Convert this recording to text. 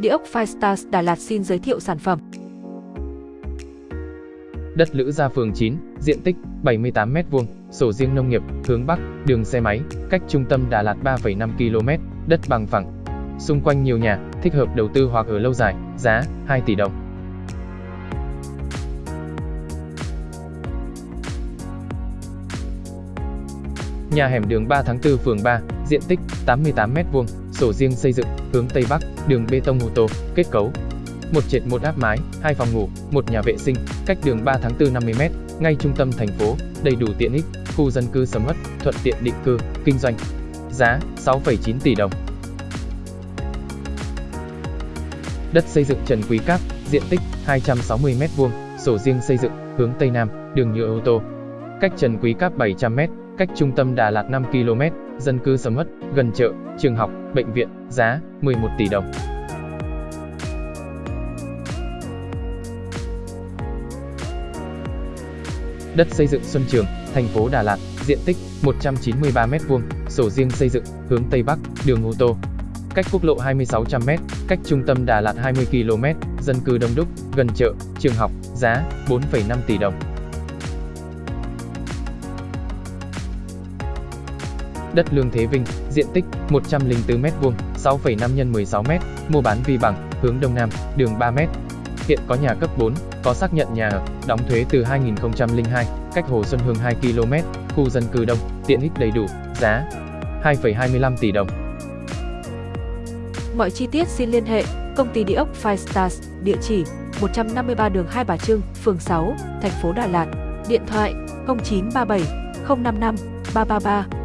Địa ốc Firestars Đà Lạt xin giới thiệu sản phẩm. Đất Lữ Gia phường 9, diện tích 78m2, sổ riêng nông nghiệp, hướng Bắc, đường xe máy, cách trung tâm Đà Lạt 3,5 km, đất bằng phẳng. Xung quanh nhiều nhà, thích hợp đầu tư hoặc ở lâu dài, giá 2 tỷ đồng. Nhà hẻm đường 3 tháng 4 phường 3, diện tích 88m2, sổ riêng xây dựng, hướng Tây Bắc, đường bê tông ô tô, kết cấu. Một trệt một áp mái, hai phòng ngủ, một nhà vệ sinh, cách đường 3 tháng 4 50m, ngay trung tâm thành phố, đầy đủ tiện ích, khu dân cư sầm uất, thuận tiện định cư, kinh doanh. Giá 6,9 tỷ đồng. Đất xây dựng Trần Quý Cáp, diện tích 260m2, sổ riêng xây dựng, hướng Tây Nam, đường nhựa ô tô. Cách Trần Quý Cáp 700m, cách trung tâm Đà Lạt 5 km, dân cư sầm uất, gần chợ, trường học, bệnh viện, giá 11 tỷ đồng. Đất xây dựng Xuân Trường, thành phố Đà Lạt, diện tích 193m2, sổ riêng xây dựng, hướng Tây Bắc, đường ô tô. Cách quốc lộ 2600m, cách trung tâm Đà Lạt 20 km, dân cư đông đúc, gần chợ, trường học, giá 4,5 tỷ đồng. Đất Lương Thế Vinh, diện tích 104m2, 6,5 x 16m, mua bán vi bằng, hướng Đông Nam, đường 3m. Hiện có nhà cấp 4, có xác nhận nhà ở, đóng thuế từ 2002, cách Hồ Xuân Hương 2 km, khu dân cư đông, tiện ích đầy đủ, giá 2,25 tỷ đồng. Mọi chi tiết xin liên hệ công ty địa ốc Five Stars, địa chỉ 153 đường Hai Bà Trưng, phường 6, thành phố Đà Lạt, điện thoại 0937 055 333